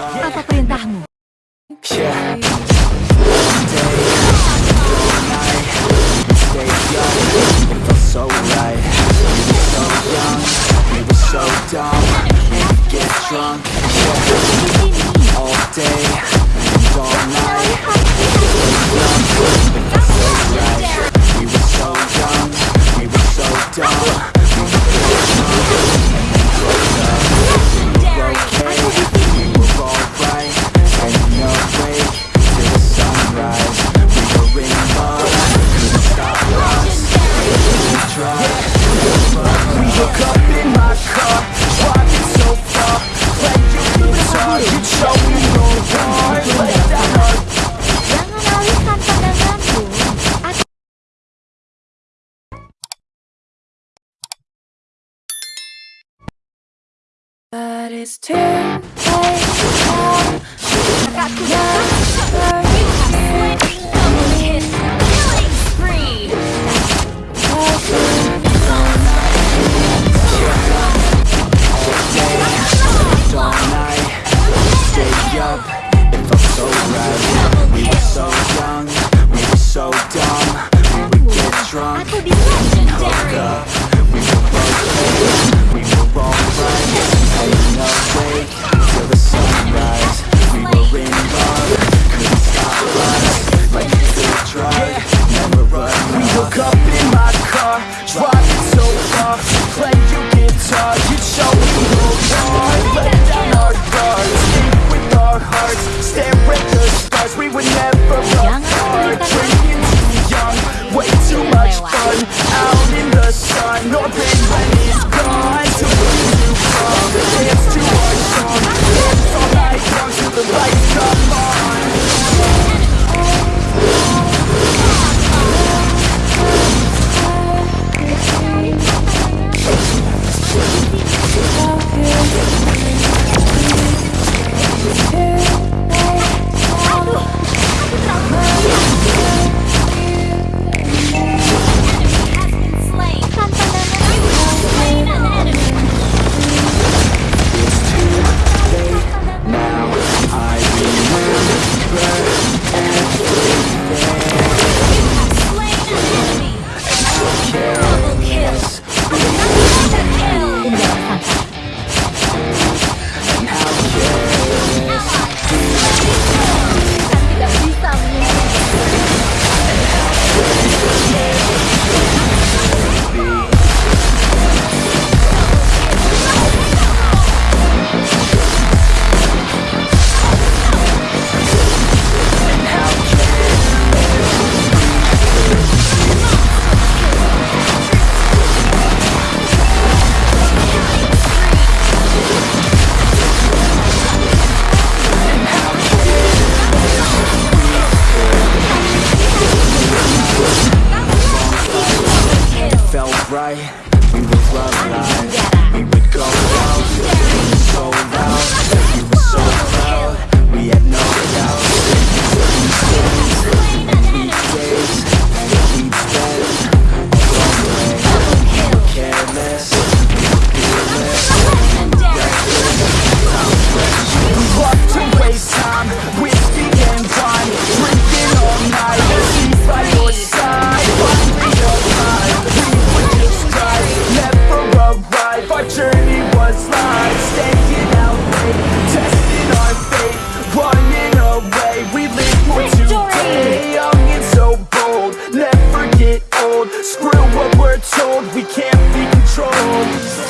Aprenda It's too Aduh, aku trauma. Yeah. right, we would love life. We would go out Screw what we're told, we can't be controlled.